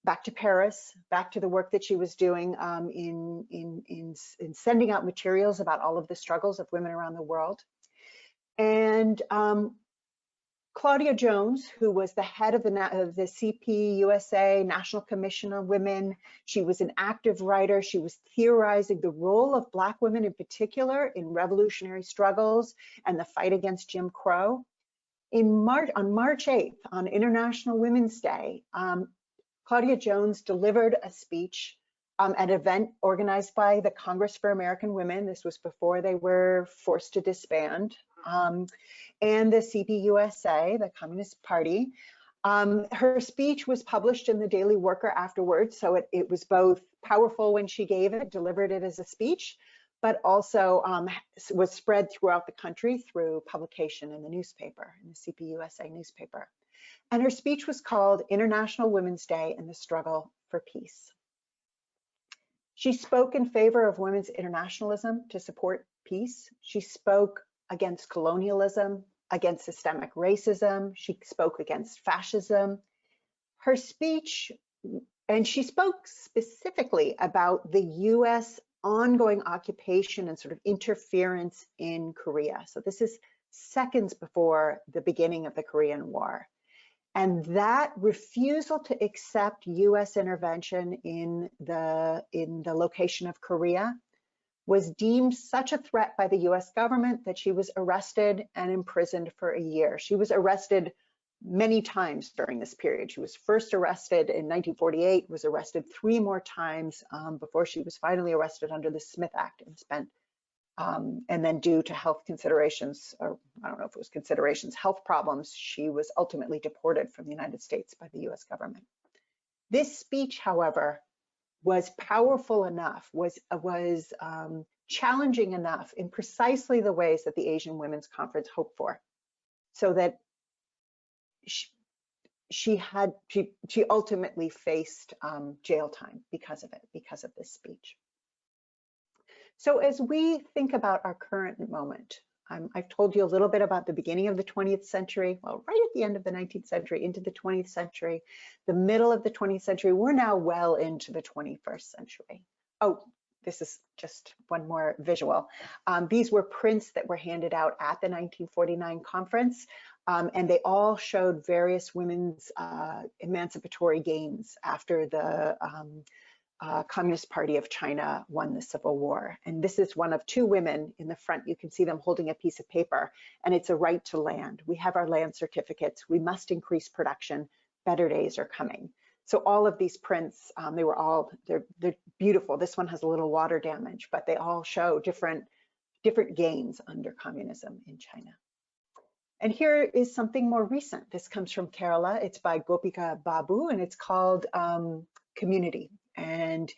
B: back to Paris, back to the work that she was doing um, in, in, in, in, sending out materials about all of the struggles of women around the world. And um, Claudia Jones, who was the head of the, of the CP USA National Commission on Women, she was an active writer. She was theorizing the role of Black women in particular in revolutionary struggles and the fight against Jim Crow. In March, on March 8th, on International Women's Day, um, Claudia Jones delivered a speech um, an event organized by the Congress for American Women. This was before they were forced to disband. Um, and the CPUSA, the Communist Party. Um, her speech was published in the Daily Worker afterwards, so it, it was both powerful when she gave it, delivered it as a speech, but also um, was spread throughout the country through publication in the newspaper, in the CPUSA newspaper. And her speech was called International Women's Day and the Struggle for Peace. She spoke in favor of women's internationalism to support peace. She spoke against colonialism, against systemic racism. She spoke against fascism. Her speech, and she spoke specifically about the US ongoing occupation and sort of interference in Korea. So this is seconds before the beginning of the Korean War. And that refusal to accept US intervention in the, in the location of Korea was deemed such a threat by the US government that she was arrested and imprisoned for a year. She was arrested many times during this period. She was first arrested in 1948, was arrested three more times um, before she was finally arrested under the Smith Act and spent, um, and then due to health considerations, or I don't know if it was considerations, health problems, she was ultimately deported from the United States by the US government. This speech, however, was powerful enough, was, was um, challenging enough in precisely the ways that the Asian Women's Conference hoped for. So that she, she had, she, she ultimately faced um, jail time because of it, because of this speech. So as we think about our current moment, um, I've told you a little bit about the beginning of the 20th century, well, right at the end of the 19th century into the 20th century, the middle of the 20th century, we're now well into the 21st century. Oh, this is just one more visual. Um, these were prints that were handed out at the 1949 conference, um, and they all showed various women's uh, emancipatory gains after the um, uh, Communist Party of China won the Civil War. And this is one of two women in the front. You can see them holding a piece of paper, and it's a right to land. We have our land certificates. We must increase production. Better days are coming. So all of these prints, um, they were all, they're, they're beautiful. This one has a little water damage, but they all show different, different gains under communism in China. And here is something more recent. This comes from Kerala. It's by Gopika Babu, and it's called um, Community. And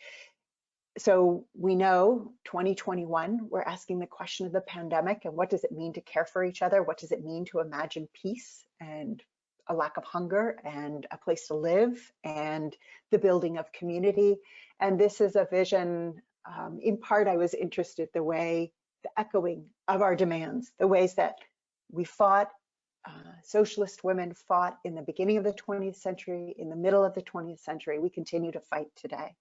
B: so we know 2021, we're asking the question of the pandemic and what does it mean to care for each other? What does it mean to imagine peace and a lack of hunger and a place to live and the building of community? And this is a vision, um, in part, I was interested the way, the echoing of our demands, the ways that we fought, uh, socialist women fought in the beginning of the 20th century, in the middle of the 20th century. We continue to fight today.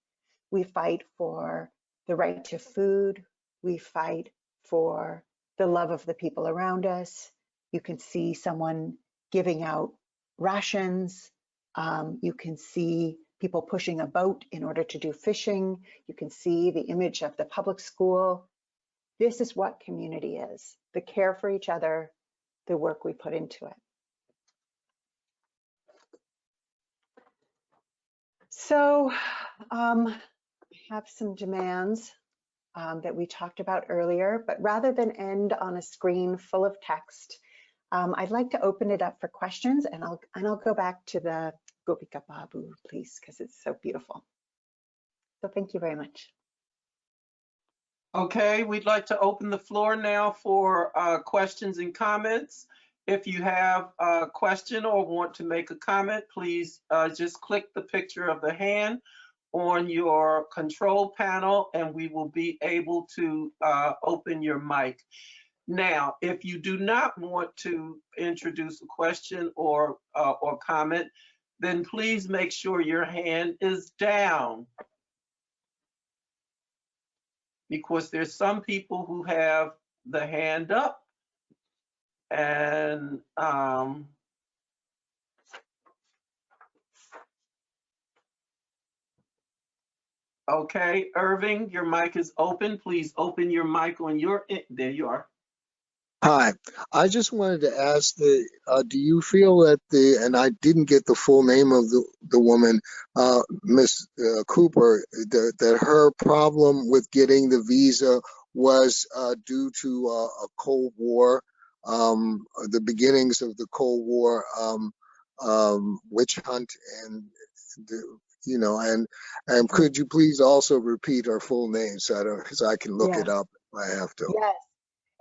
B: We fight for the right to food. We fight for the love of the people around us. You can see someone giving out rations. Um, you can see people pushing a boat in order to do fishing. You can see the image of the public school. This is what community is, the care for each other, the work we put into it. So um, I have some demands um, that we talked about earlier, but rather than end on a screen full of text, um, I'd like to open it up for questions and I'll, and I'll go back to the Gopika Babu, please, because it's so beautiful. So thank you very much.
C: Okay, we'd like to open the floor now for uh, questions and comments. If you have a question or want to make a comment, please uh, just click the picture of the hand on your control panel and we will be able to uh, open your mic. Now, if you do not want to introduce a question or, uh, or comment, then please make sure your hand is down because there's some people who have the hand up and um, okay, Irving, your mic is open. Please open your mic on your, there you are.
D: Hi, I just wanted to ask the, uh, do you feel that the, and I didn't get the full name of the, the woman, uh, Miss uh, Cooper, that, that her problem with getting the visa was, uh, due to, uh, a Cold War, um, the beginnings of the Cold War, um, um, witch hunt and, the, you know, and, and could you please also repeat her full name so I don't, so I can look
B: Yeah.
D: it up if I have to?
B: Yes.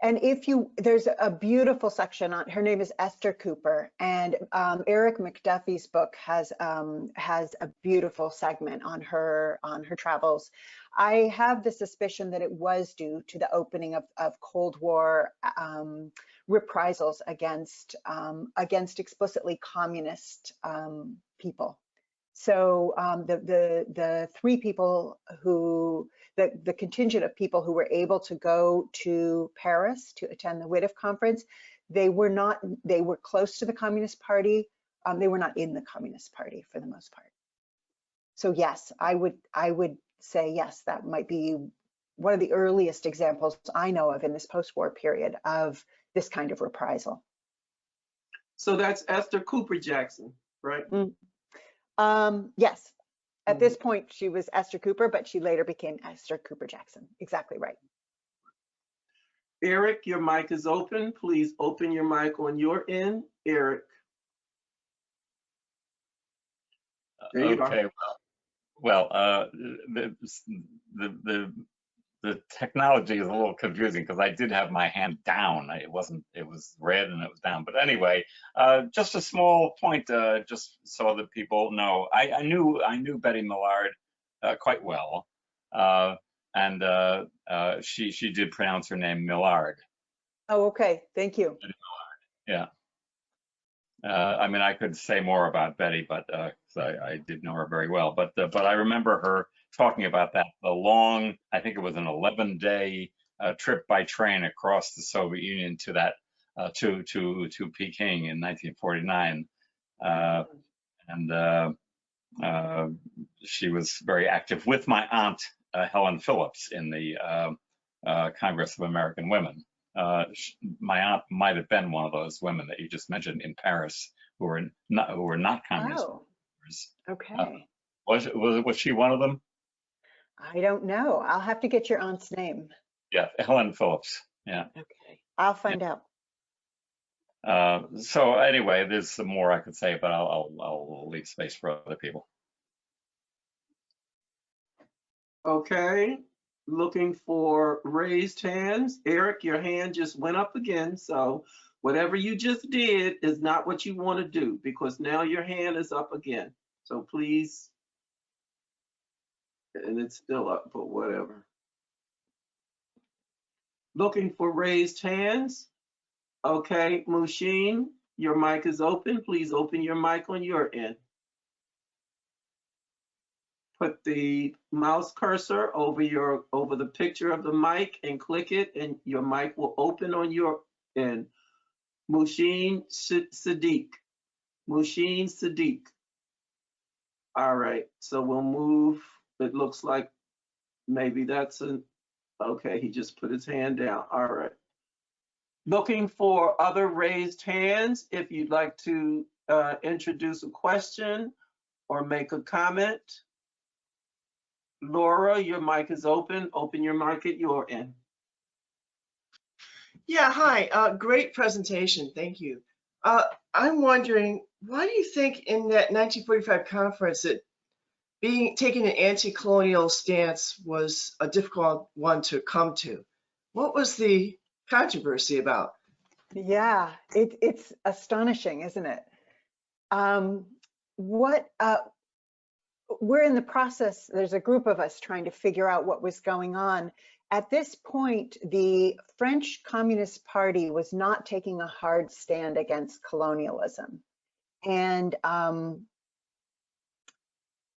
B: And if you, there's a beautiful section on, her name is Esther Cooper and um, Erik McDuffie's book has, um, has a beautiful segment on her, on her travels. I have the suspicion that it was due to the opening of, of Cold War um, reprisals against, um, against explicitly communist um, people. So um, the, the, the three people who, the, the contingent of people who were able to go to Paris to attend the WIDF conference, they were not, they were close to the Communist Party. Um, they were not in the Communist Party for the most part. So yes, I would, I would say yes, that might be one of the earliest examples I know of in this post-war period of this kind of reprisal.
C: So that's Esther Cooper Jackson, right?
B: Um, yes, at this point, she was Esther Cooper, but she later became Esther Cooper Jackson. Exactly right.
C: Eric, your mic is open. Please open your mic on your end. Eric. There you are.
E: Okay, well, well, uh, the, the, the, the technology is a little confusing because I did have my hand down. It wasn't, it was red and it was down. But anyway, uh, just a small point, uh, just so that people know. I, I knew, I knew Betty Millard uh, quite well. Uh, and uh, uh, she, she did pronounce her name Millard.
B: Oh, okay. Thank you.
E: Yeah. Uh, I mean, I could say more about Betty, but uh, I, I did know her very well. But uh, but I remember her talking about that the long, I think it was an 11 day uh, trip by train across the Soviet Union to that uh, to to to Peking in 1949, uh, and uh, uh, she was very active with my aunt uh, Helen Phillips in the uh, uh, Congress of American Women uh, sh- my aunt might have been one of those women that you just mentioned in Paris who were not who were not communist.
B: Oh, okay.
E: Was was was she one of them?
B: I don't know. I'll have to get your aunt's name.
E: Yeah, Helen Phillips. Yeah.
B: Okay. I'll find out.
E: Uh, so anyway, there's some more I could say, but I'll I'll, I'll leave space for other people.
C: Okay, looking for raised hands. Eric, your hand just went up again, so whatever you just did is not what you want to do because now your hand is up again. So please, and it's still up, but whatever. Looking for raised hands. Okay, Mushin, your mic is open. Please open your mic on your end. put the mouse cursor over your over the picture of the mic and click it and your mic will open on your end. Mushin Sa- Sadiq. Mushin Sadiq. All right, so we'll move. It looks like maybe that's an okay, he just put his hand down. All right. Looking for other raised hands if you'd like to uh, introduce a question or make a comment. Laura, your mic is open. Open your mic at your end.
F: Yeah, hi. Uh, great presentation. Thank you. Uh, I'm wondering, why do you think in that 1945 conference that being taking an anti-colonial stance was a difficult one to come to? What was the controversy about?
B: Yeah, it, it's astonishing, isn't it? Um, what, uh, we're in the process, there's a group of us trying to figure out what was going on. At this point, the French Communist Party was not taking a hard stand against colonialism. And um,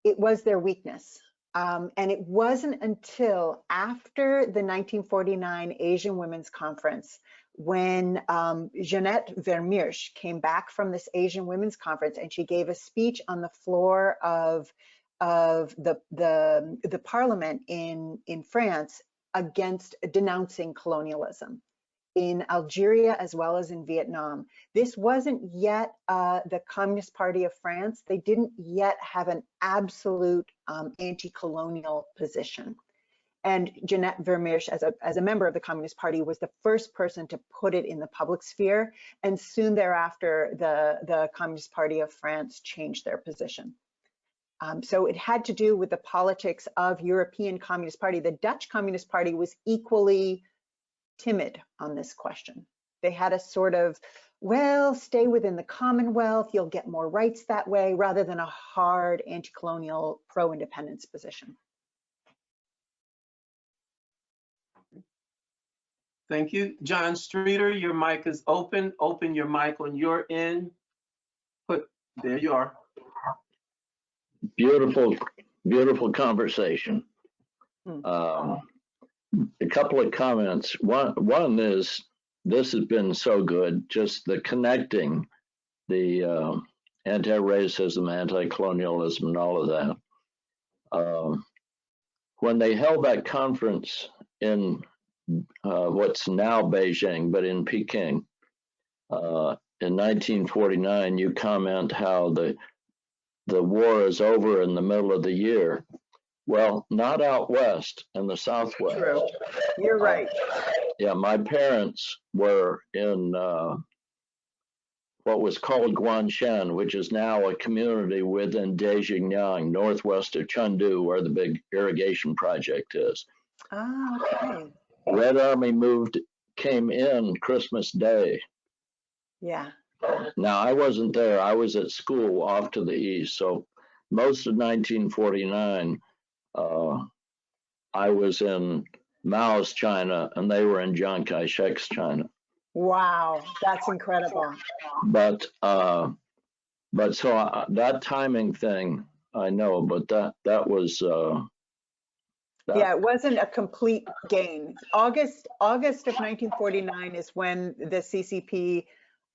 B: it was their weakness. Um, and it wasn't until after the 1949 Asian Women's Conference when um, Jeannette Vermeersch came back from this Asian Women's Conference and she gave a speech on the floor of of the the the parliament in in France against denouncing colonialism. In Algeria as well as in Vietnam. This wasn't yet uh, the Communist Party of France. They didn't yet have an absolute um, anti-colonial position. And Jeannette Vermeersch, as a, as a member of the Communist Party, was the first person to put it in the public sphere. And soon thereafter, the, the Communist Party of France changed their position. Um, so it had to do with the politics of European Communist Party. The Dutch Communist Party was equally timid on this question. They had a sort of, well, stay within the Commonwealth, you'll get more rights that way, rather than a hard anti-colonial pro-independence position.
C: Thank you. John Streeter, your mic is open. Open your mic on your end. Put, there you are.
G: Beautiful, beautiful conversation.
B: Hmm.
G: Um, a couple of comments. One, one is this has been so good, just the connecting the um, anti-racism, anti-colonialism, and all of that. Um, when they held that conference in uh, what's now Beijing, but in Peking, uh, in 1949, you comment how the the war is over in the middle of the year. Well, not out west in the southwest.
B: True. You're right.
G: Yeah, my parents were in uh, what was called Guanxian, which is now a community within Dujiangyan, northwest of Chengdu, where the big irrigation project is.
B: Ah, okay.
G: Red Army moved, came in Christmas Day.
B: Yeah.
G: Now, I wasn't there. I was at school off to the east. So most of 1949, uh, I was in Mao's China and they were in Chiang Kai-shek's China.
B: Wow, that's incredible.
G: But, uh, but so I, that timing thing, I know, but that, that was, uh, that-
B: Yeah, it wasn't a complete gain. August, August of 1949 is when the CCP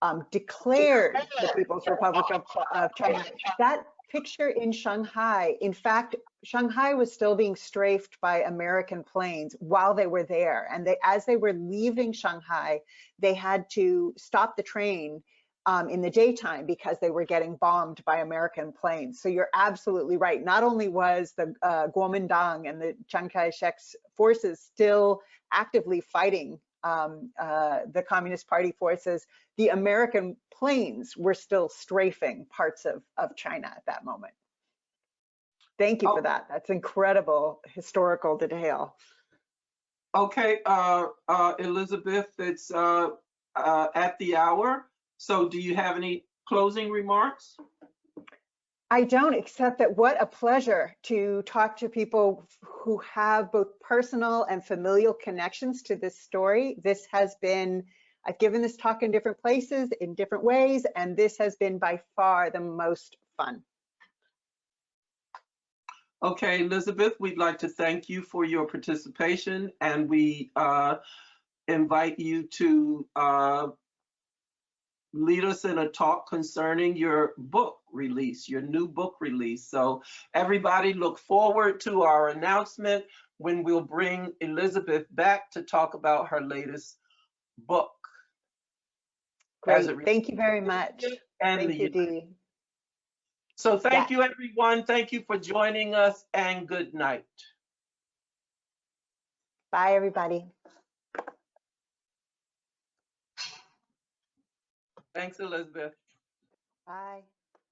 B: um, declared the People's Republic of, of China. That picture in Shanghai, in fact, Shanghai was still being strafed by American planes while they were there. And they, as they were leaving Shanghai, they had to stop the train um, in the daytime because they were getting bombed by American planes. So you're absolutely right. Not only was the uh, Kuomintang and the Chiang Kai-shek's forces still actively fighting um, uh, the Communist Party forces, the American planes were still strafing parts of, of China at that moment. Thank you
C: Oh.
B: for that. That's incredible historical detail.
C: Okay, uh, uh, Elisabeth, it's, uh, uh, at the hour. So do you have any closing remarks?
B: I don't, except that what a pleasure to talk to people who have both personal and familial connections to this story. This has been, I've given this talk in different places, in different ways, and this has been by far the most fun.
C: Okay, Elisabeth, we'd like to thank you for your participation and we uh, invite you to uh, lead us in a talk concerning your book release, your new book release. So everybody look forward to our announcement when we'll bring Elisabeth back to talk about her latest book. As
B: Great, thank you very much.
C: And
B: Thank you, Dee.
C: So thank
B: Yeah.
C: you, everyone. Thank you for joining us and good night.
B: Bye, everybody.
C: Thanks, Elisabeth.
B: Bye.